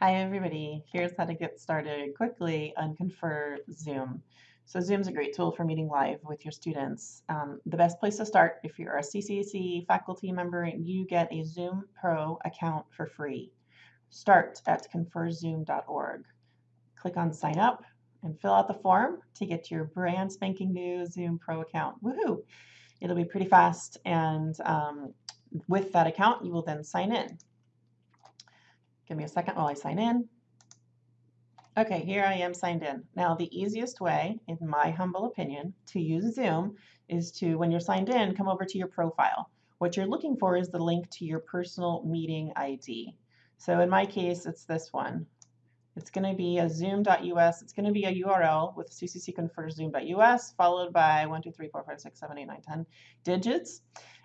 Hi everybody, here's how to get started quickly on Confer Zoom. So Zoom's a great tool for meeting live with your students. Um, the best place to start, if you're a CCC faculty member, you get a Zoom Pro account for free. Start at conferzoom.org. Click on sign up and fill out the form to get your brand spanking new Zoom Pro account. Woohoo! It'll be pretty fast and um, with that account you will then sign in. Give me a second while I sign in. Okay, here I am signed in. Now, the easiest way, in my humble opinion, to use Zoom is to, when you're signed in, come over to your profile. What you're looking for is the link to your personal meeting ID. So in my case, it's this one. It's going to be a zoom.us. It's going to be a URL with ccc confer zoom.us followed by 1, 2, 3, 4, 5, 6, 7, 8, 9, 10 digits.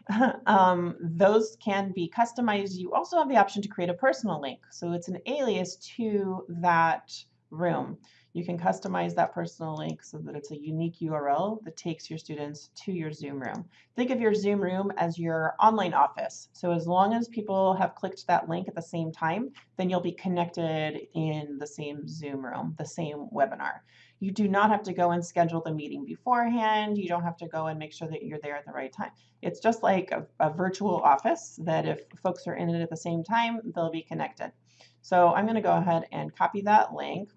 um, those can be customized. You also have the option to create a personal link. So it's an alias to that room. You can customize that personal link so that it's a unique URL that takes your students to your Zoom room. Think of your Zoom room as your online office. So as long as people have clicked that link at the same time, then you'll be connected in the same Zoom room, the same webinar. You do not have to go and schedule the meeting beforehand. You don't have to go and make sure that you're there at the right time. It's just like a, a virtual office that if folks are in it at the same time, they'll be connected. So I'm going to go ahead and copy that link.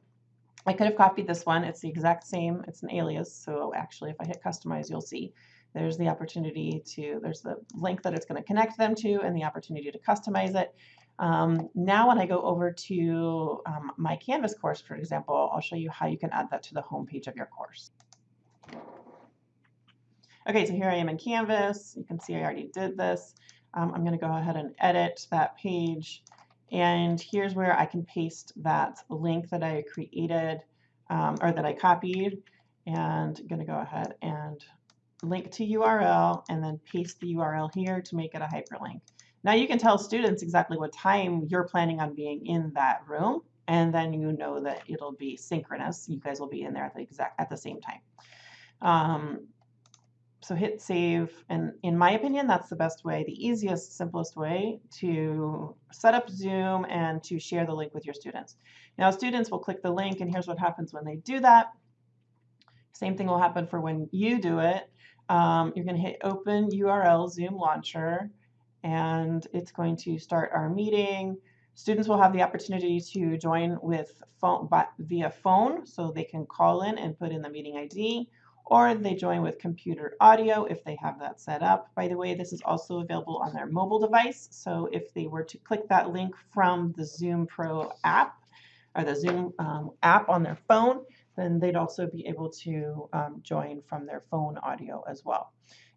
I could have copied this one. It's the exact same. It's an alias. So actually, if I hit customize, you'll see there's the opportunity to, there's the link that it's going to connect them to and the opportunity to customize it. Um, now when I go over to um, my Canvas course, for example, I'll show you how you can add that to the home page of your course. Okay, so here I am in Canvas. You can see I already did this. Um, I'm going to go ahead and edit that page. And here's where I can paste that link that I created um, or that I copied. And I'm going to go ahead and link to URL and then paste the URL here to make it a hyperlink. Now you can tell students exactly what time you're planning on being in that room, and then you know that it'll be synchronous. You guys will be in there at the exact at the same time. Um, so hit save, and in my opinion, that's the best way, the easiest, simplest way to set up Zoom and to share the link with your students. Now students will click the link, and here's what happens when they do that. Same thing will happen for when you do it. Um, you're going to hit open URL Zoom Launcher, and it's going to start our meeting. Students will have the opportunity to join with phone via phone, so they can call in and put in the meeting ID, or they join with computer audio if they have that set up. By the way, this is also available on their mobile device, so if they were to click that link from the Zoom Pro app, or the Zoom um, app on their phone, then they'd also be able to um, join from their phone audio as well.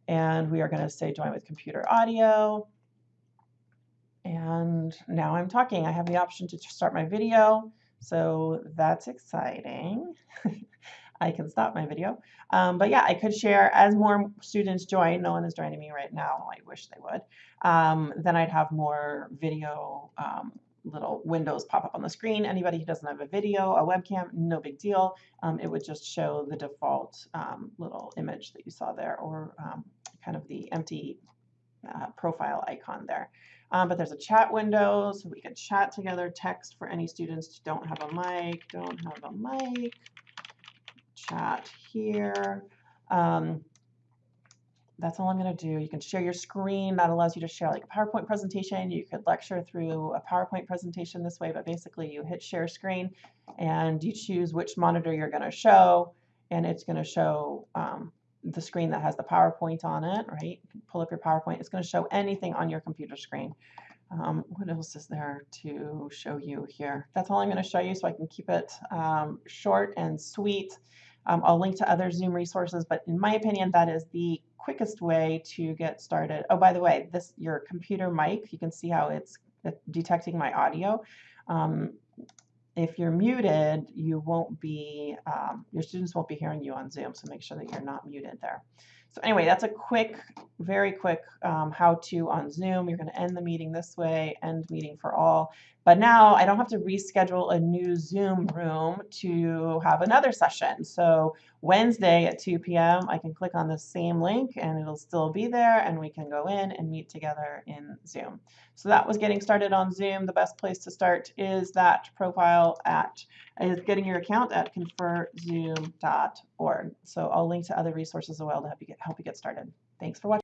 And we are going to say join with computer audio. And now I'm talking. I have the option to start my video. So that's exciting. I can stop my video. Um, but yeah, I could share as more students join. No one is joining me right now. I wish they would. Um, then I'd have more video um, little windows pop up on the screen. Anybody who doesn't have a video, a webcam, no big deal. Um, it would just show the default um, little image that you saw there or um, kind of the empty uh, profile icon there. Um, but there's a chat window, so we can chat together, text for any students who don't have a mic, don't have a mic, chat here. Um, that's all I'm going to do. You can share your screen. That allows you to share like a PowerPoint presentation. You could lecture through a PowerPoint presentation this way, but basically you hit share screen and you choose which monitor you're going to show, and it's going to show um, the screen that has the PowerPoint on it, right? Pull up your PowerPoint. It's going to show anything on your computer screen. Um, what else is there to show you here? That's all I'm going to show you so I can keep it um, short and sweet. Um, I'll link to other Zoom resources, but in my opinion, that is the quickest way to get started. Oh, by the way, this your computer mic, you can see how it's detecting my audio. Um, if you're muted, you won't be, um, your students won't be hearing you on Zoom, so make sure that you're not muted there. So anyway, that's a quick, very quick um, how-to on Zoom. You're going to end the meeting this way, end meeting for all. But now I don't have to reschedule a new Zoom room to have another session. So Wednesday at 2 p.m., I can click on the same link and it'll still be there and we can go in and meet together in Zoom. So that was getting started on Zoom. The best place to start is that profile at, is getting your account at conferzoom.org. So I'll link to other resources as well to help you get, help you get started. Thanks for watching.